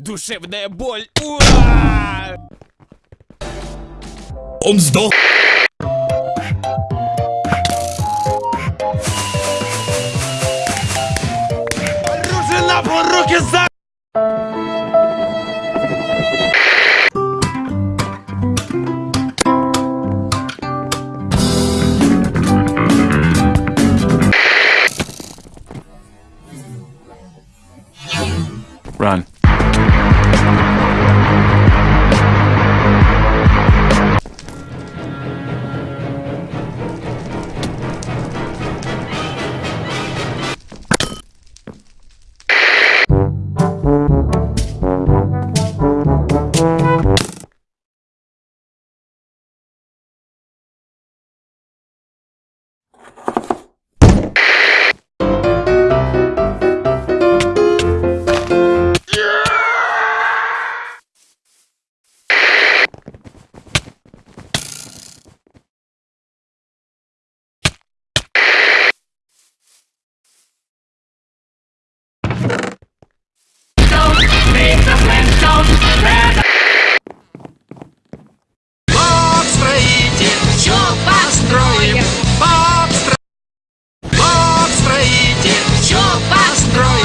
Душевная боль. Уа! Он сдох. Оружие на пол, руки за... Run. fast.